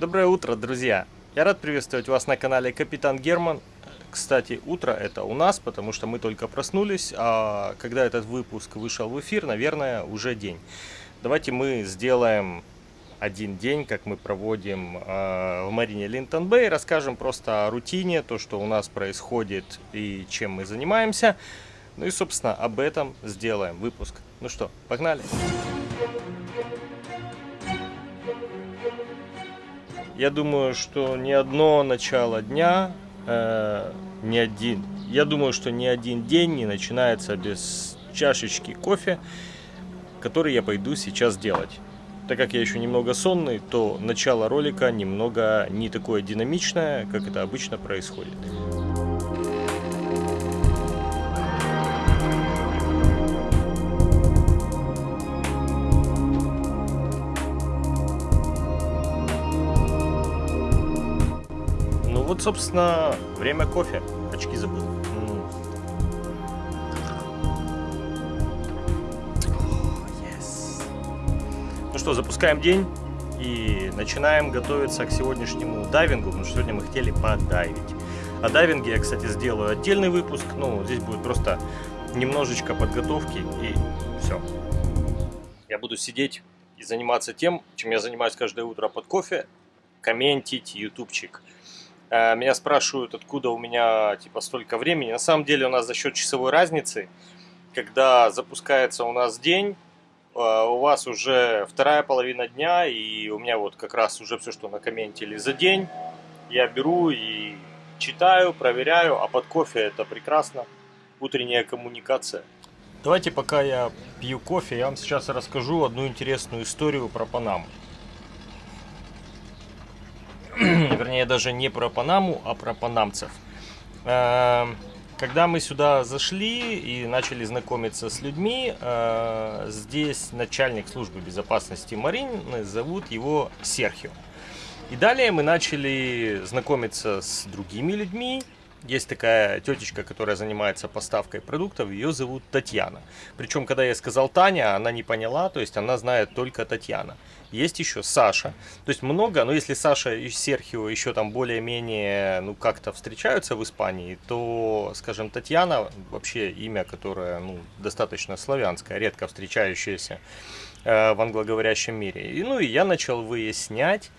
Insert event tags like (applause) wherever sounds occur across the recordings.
Доброе утро, друзья! Я рад приветствовать вас на канале Капитан Герман. Кстати, утро это у нас, потому что мы только проснулись, а когда этот выпуск вышел в эфир, наверное, уже день. Давайте мы сделаем один день, как мы проводим э, в Марине Линтон Бэй, расскажем просто о рутине, то, что у нас происходит и чем мы занимаемся. Ну и, собственно, об этом сделаем выпуск. Ну что, погнали! Я думаю, что ни одно начало дня, э, ни один, я думаю, что ни один день не начинается без чашечки кофе, который я пойду сейчас делать. Так как я еще немного сонный, то начало ролика немного не такое динамичное, как это обычно происходит. Вот, собственно, время кофе. Очки забыл. Ну что, запускаем день и начинаем готовиться к сегодняшнему дайвингу, потому что сегодня мы хотели подайвить. О дайвинге я, кстати, сделаю отдельный выпуск, ну, здесь будет просто немножечко подготовки и все. Я буду сидеть и заниматься тем, чем я занимаюсь каждое утро под кофе, комментить ютубчик. Э, Меня спрашивают, откуда у меня типа столько времени. На самом деле у нас за счет часовой разницы, когда запускается у нас день, э, у вас уже вторая половина дня, и у меня вот как раз уже все, что накомментили за день, я беру и читаю, проверяю, а под кофе это прекрасно, утренняя коммуникация. Давайте пока я пью кофе, я вам сейчас расскажу одну интересную историю про Панаму. (clears throat) Вернее, даже не про Панаму, а про панамцев. Эм, Когда мы сюда зашли и начали знакомиться с людьми, э, здесь начальник службы безопасности Марины, зовут его Серхио. И далее мы начали знакомиться с другими людьми. Есть такая тетечка, которая занимается поставкой продуктов, ее зовут Татьяна. Причем, когда я сказал Таня, она не поняла, то есть она знает только Татьяна. Есть еще Саша. То есть много, но если Саша и Серхио еще там более-менее, ну, как-то встречаются в Испании, то, скажем, Татьяна, вообще имя, которое, ну, достаточно славянское, редко встречающееся э, в англоговорящем мире. И, ну, и я начал выяснять,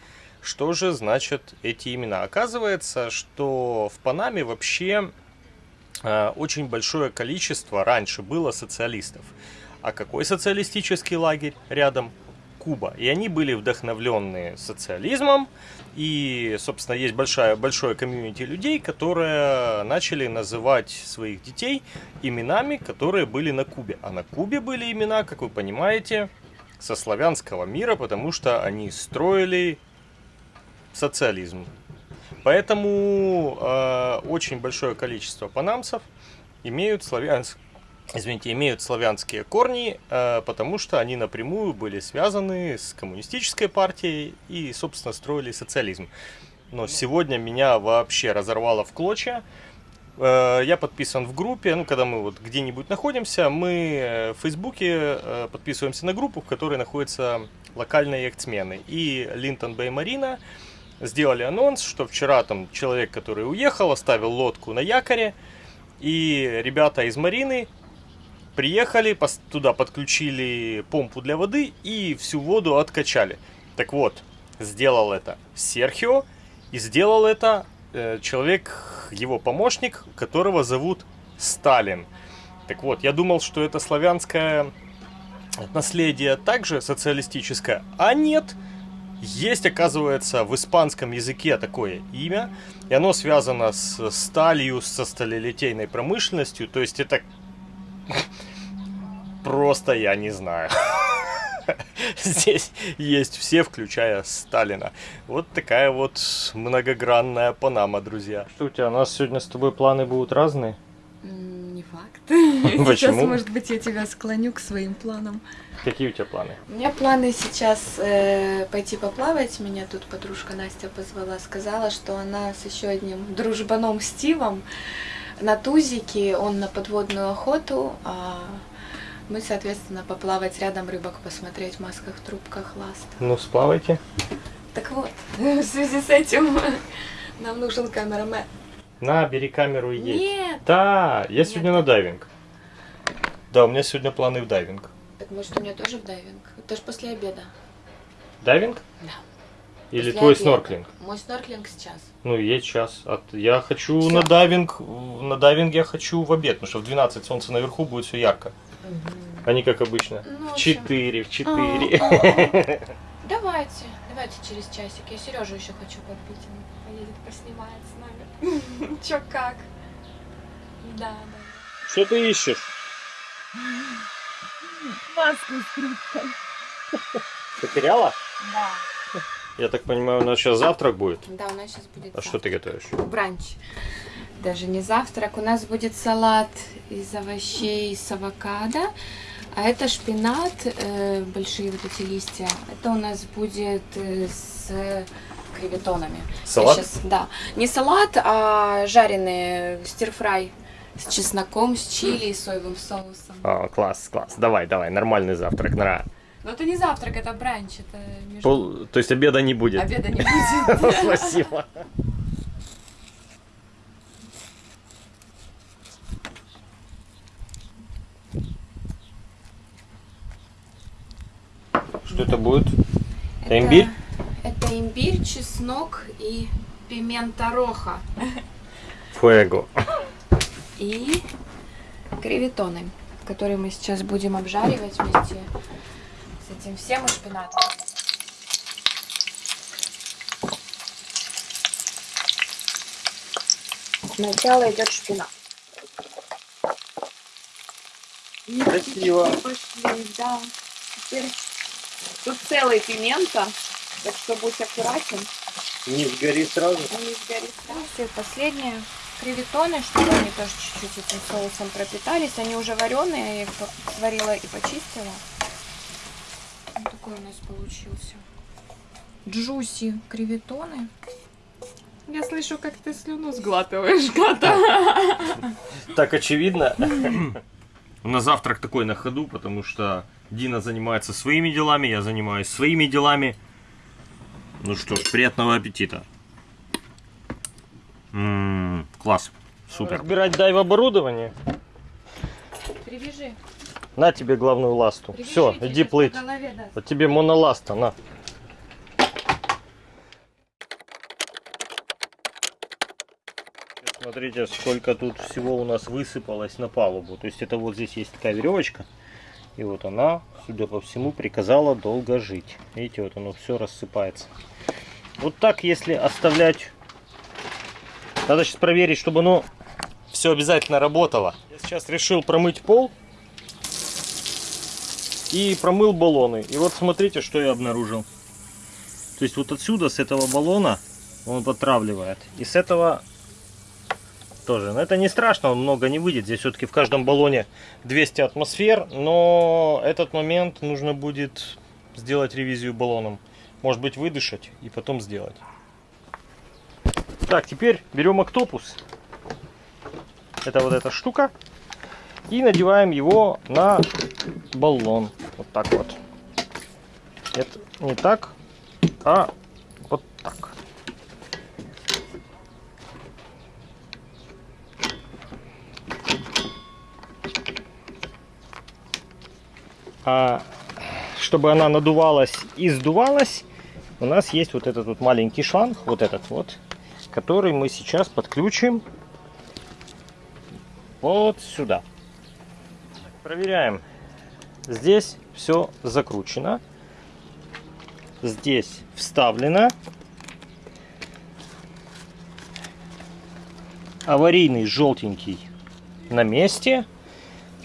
что же значат эти имена? Оказывается, что в Панаме вообще э, очень большое количество раньше было социалистов. А какой социалистический лагерь рядом? Куба. И они были вдохновленные социализмом. И, собственно, есть большая, большое комьюнити людей, которые начали называть своих детей именами, которые были на Кубе. А на Кубе были имена, как вы понимаете, со славянского мира, потому что они строили социализм. Поэтому э, очень большое количество панамцев имеют славянск... Извините, имеют славянские корни, э, потому что они напрямую были связаны с коммунистической партией и, собственно, строили социализм. Но сегодня меня вообще разорвало в клочья. Э, Я подписан в группе, ну, когда мы вот где-нибудь находимся, мы э, в Фейсбуке э, подписываемся на группу, в которой находятся локальные яхтсмены. И Линтон Бэй Марина сделали анонс, что вчера там человек, который уехал, оставил лодку на якоре, и ребята из Марины приехали, туда подключили помпу для воды и всю воду откачали. Так вот, сделал это Серхио, и сделал это э, человек, его помощник, которого зовут Сталин. Так вот, я думал, что это славянское наследие также социалистическое, а нет. Есть, оказывается, в испанском языке такое имя, и оно связано с сталью, со сталелитейной промышленностью, то есть это (laughs) просто я не знаю. (laughs) Здесь есть все, включая Сталина. Вот такая вот многогранная Панама, друзья. Что у тебя, у нас сегодня с тобой планы будут разные? Не факт. (laughs) Сейчас, Почему? может быть, я тебя склоню к своим планам. Какие у тебя планы? У меня планы сейчас э, пойти поплавать. Меня тут подружка Настя позвала, сказала, что она с еще одним дружбаном Стивом на тузике, он на подводную охоту, а мы, соответственно, поплавать рядом рыбок, посмотреть в масках, трубках, ласт. Ну, сплавайте. Так вот, (laughs) в связи с этим (laughs) нам нужен камерамен. На, бери камеру и едь. Нет! Да, я Нет. сегодня на дайвинг. Да, у меня сегодня планы в дайвинг. Так может у меня тоже в дайвинг? Это ж после обеда. Дайвинг? Да. Или После твой обеда. снорклинг? Мой снорклинг сейчас. Ну, есть час. От... Я хочу Всё. на дайвинг, на дайвинг я хочу в обед, потому что в 12 солнце наверху будет все ярко. А не как обычно. Ну, в В общем. 4, в А, 4. а, а. (laughs) Давайте, давайте через часик. Я Сережу еще хочу подбить. Он поедет, поснимает с нами. (laughs) Чё как? Да, да. Что ты ищешь? Маску с трубкой. Потеряла? Да. Я так понимаю, у нас сейчас завтрак будет. Да, у нас сейчас будет А что ты готовишь? бранч. Даже не завтрак. У нас будет салат из овощей с авокадо. А это шпинат, э, большие вот эти листья. Это у нас будет э, с креветонами. Я Салат? щас- да. Не салат, а жареный стирфрай с чесноком, с чили и соевым соусом. А, класс, класс. Давай, давай, нормальный завтрак, нра. Но это не завтрак, это бранч. Это между... Пол- То есть обеда не будет. Обеда не будет. (laughs) Спасибо. Что это будет? Это имбирь? Это имбирь, чеснок и пимента роха. Фуэго. И креветоны, которые мы сейчас будем обжаривать вместе с этим всем и шпинатом. Сначала идет шпинат. Красиво. Пошли, да. Теперь тут целый пимента, так что будь аккуратен. Не сгори сразу. Не сгорит. Все, последние креветоны, чтобы они тоже чуть-чуть этим соусом пропитались. Они уже вареные, я их сварила и почистила. Вот такой у нас получился. Джуси креветоны. Я слышу, как ты слюну сглатываешь, Гата. Так очевидно. На завтрак такой на ходу, потому что Дина занимается своими делами, я занимаюсь своими делами. Ну что ж, приятного аппетита. М, класс, супер. Разбирать дайв оборудование. Привяжи. На тебе главную ласту. Все, Привяжите, иди плыть. голове. Вот тебе моноласта, на. Смотрите, сколько тут всего у нас высыпалось на палубу. То есть это вот здесь есть такая веревочка. И вот она, судя по всему, приказала долго жить. Видите, вот оно все рассыпается. Вот так, если оставлять... Надо сейчас проверить, чтобы оно все обязательно работало. Я сейчас решил промыть пол и промыл баллоны. И вот смотрите, что я обнаружил. То есть вот отсюда, с этого баллона, он потравливает. И с этого тоже. Но это не страшно, он много не выйдет. Здесь все-таки в каждом баллоне 200 атмосфер. Но этот момент нужно будет сделать ревизию баллоном. Может быть выдышать и потом сделать. Так, теперь берем октопус. Это вот эта штука. И надеваем его на баллон. Вот так вот. Это не так, а вот так. А чтобы она надувалась и сдувалась, у нас есть вот этот вот маленький шланг, вот этот вот, который мы сейчас подключим вот сюда. Проверяем. Здесь все закручено. Здесь вставлено. Аварийный желтенький на месте.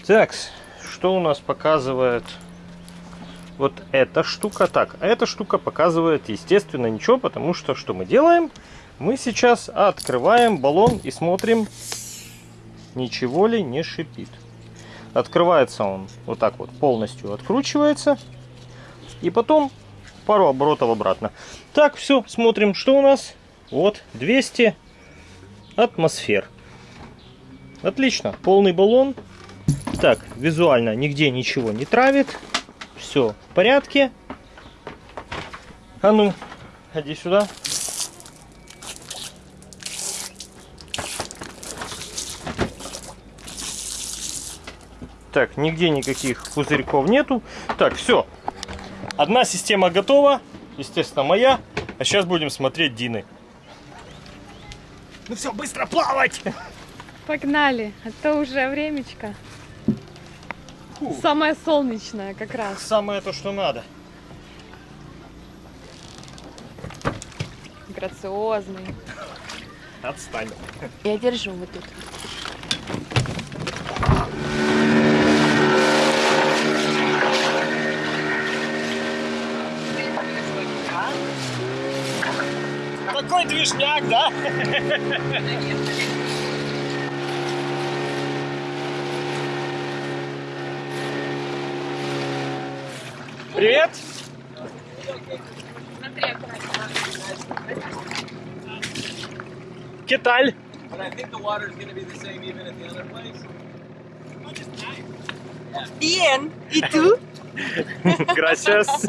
Так, что у нас показывает вот эта штука? Так, а эта штука показывает, естественно, ничего, потому что что мы делаем? Мы сейчас открываем баллон и смотрим, ничего ли не шипит. Открывается он вот так вот, полностью откручивается. И потом пару оборотов обратно. Так, все, смотрим, что у нас. Вот, 200 атмосфер. Отлично, полный баллон. Так, визуально нигде ничего не травит. Все в порядке. А ну, иди сюда. Так, нигде никаких пузырьков нету. Так, все. Одна система готова. Естественно, моя. А сейчас будем смотреть Дины. Ну все, быстро плавать! Погнали, а то уже времечко. Фу. Самое солнечное как раз. Самое то, что надо. Грациозный. Отстань. Я держу вот тут. Такой движняк, да? Привет! ¿Qué tal? But I think the water is going to be the same even at the other place. Bien, ¿y tú? Gracias.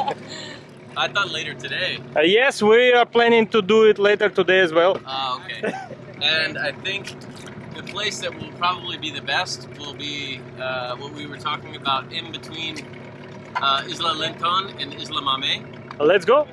I thought later today. Uh, yes, we are planning to do it later today as well. Ah, okay. and I think the place that will probably be the best will be uh, what we were talking about in between uh, Isla Lenton and Isla Mame. Let's go.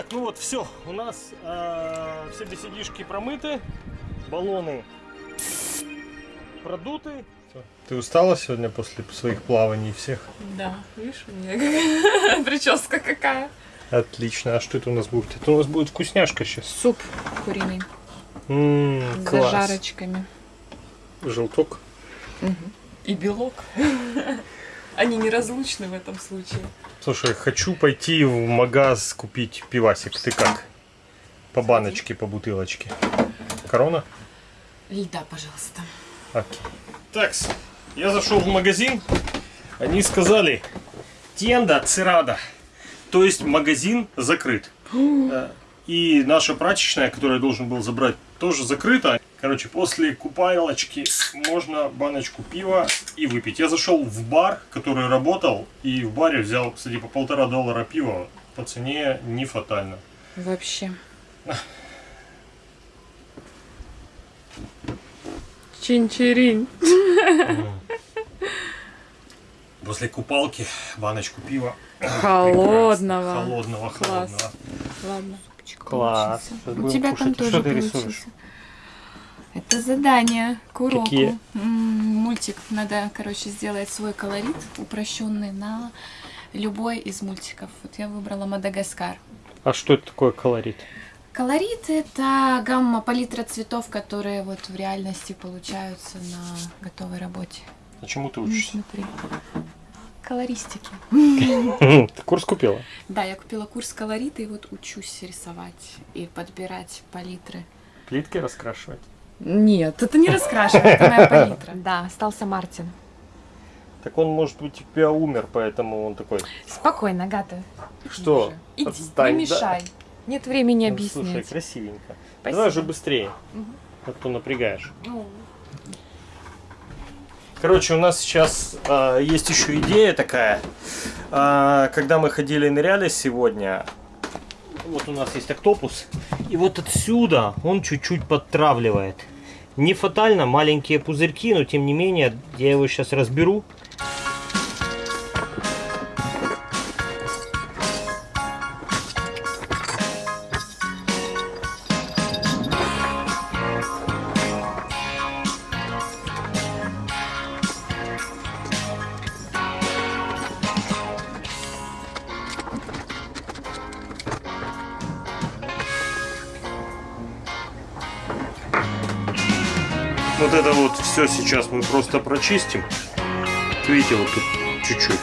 Так, ну вот, все. У нас э, все беседишки промыты, баллоны продуты. Ты устала сегодня после своих плаваний всех? Да, видишь, у меня (laughs) прическа какая. Отлично. А что это у нас будет? Это у нас будет вкусняшка сейчас. Суп куриный М, с класс. зажарочками. Желток. И белок. (laughs) Они неразлучны в этом случае. Слушай, хочу пойти в магаз купить пивасик. Ты как? По баночке, по бутылочке. Корона? Льда, пожалуйста. Окей. Так, я зашел в магазин. Они сказали, тенда цирада. То есть магазин закрыт. Э, И наша прачечная, которую я должен был забрать, тоже закрыта. Короче, после купайлочки можно баночку пива и выпить. Я зашел в бар, который работал, и в баре взял, кстати, по полтора доллара пива. По цене не фатально. Вообще. Чинчерин. (laughs) После купалки баночку пива. Холодного. Холодного, Класс. холодного. Ладно. Класс. У тебя там тоже получился. Это задание к уроку. Какие? Мультик. Надо, короче, сделать свой колорит упрощенный на любой из мультиков. Вот я выбрала Мадагаскар. А что это такое колорит? Колорит — это гамма, палитра цветов, которые вот в реальности получаются на готовой работе. А чему ты Ну, учишься? смотри. Колористики. (laughs) Ты курс купила? Да, я купила курс колорита и вот учусь рисовать и подбирать палитры. Плитки раскрашивать? Нет, это не раскрашивание, это моя палитра. Да, остался Мартин. Так он, может быть, у тебя умер, поэтому он такой. Спокойно, Гата. что? Иди, Отстань, не да. мешай. Нет времени Ну. Слушай, красивенько. Спасибо. Давай же быстрее. Мгм. А то напрягаешь. Ну, Короче, у нас сейчас а, есть еще идея такая. А, когда мы ходили и ныряли сегодня, вот у нас есть октопус, и вот отсюда он чуть-чуть подтравливает. Не фатально, маленькие пузырьки, но тем не менее, я его сейчас разберу. Вот это вот все сейчас мы просто прочистим. Видите, вот тут чуть-чуть.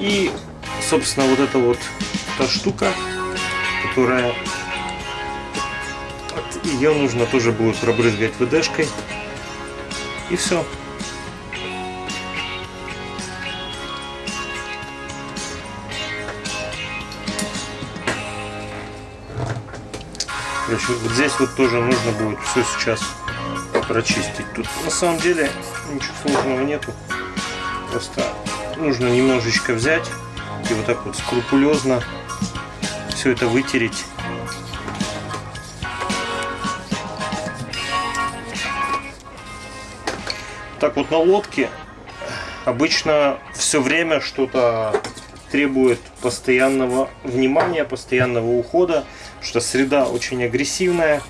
И, собственно, вот эта вот та штука, которая... Ее нужно тоже будет пробрызгать ВДшкой. И все. Короче, вот здесь вот тоже нужно будет все сейчас прочистить. Тут на самом деле ничего сложного нету. Просто нужно немножечко взять и вот так вот скрупулезно все это вытереть. Так вот на лодке обычно все время что-то требует постоянного внимания, постоянного ухода, что среда очень агрессивная,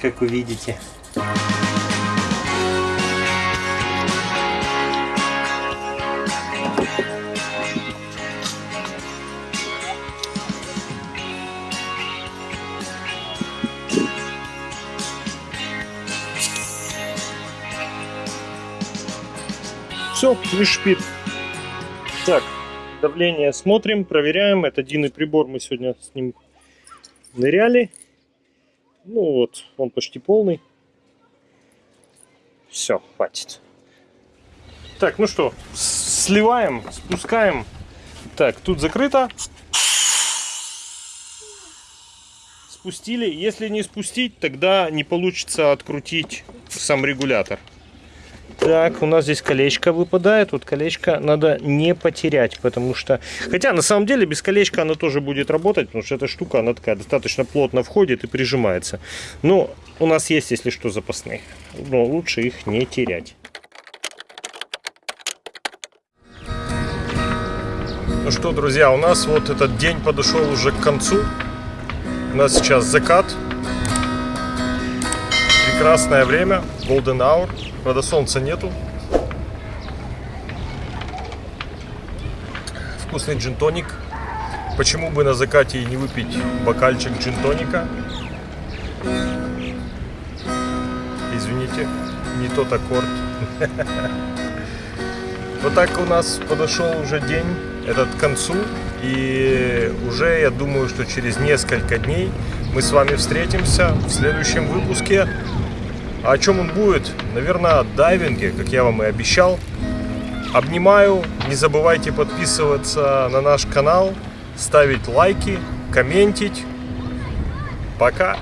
как вы видите. Все, не шпит. Так, давление смотрим, проверяем. Это единый прибор, мы сегодня с ним ныряли. Ну вот, он почти полный. Все, хватит. Так, ну что, сливаем, спускаем. Так, тут закрыто. Спустили. Если не спустить, тогда не получится открутить сам регулятор. Так, у нас здесь колечко выпадает. Вот колечко надо не потерять, потому что... Хотя, на самом деле, без колечка оно тоже будет работать, потому что эта штука, она такая достаточно плотно входит и прижимается. Но у нас есть, если что, запасные. Но лучше их не терять. Ну что, друзья, у нас вот этот день подошел уже к концу. У нас сейчас закат. Прекрасное время, golden hour. Правда, солнца нету. Вкусный джин-тоник. Почему бы на закате и не выпить бокальчик джин-тоника? Извините, не тот аккорд. (laughs) Вот так у нас подошел уже день этот к концу. И уже я думаю, что через несколько дней мы с вами встретимся в следующем выпуске. А о чем он будет? Наверное, о дайвинге, как я вам и обещал. Обнимаю. Не забывайте подписываться на наш канал, ставить лайки, комментить. Пока.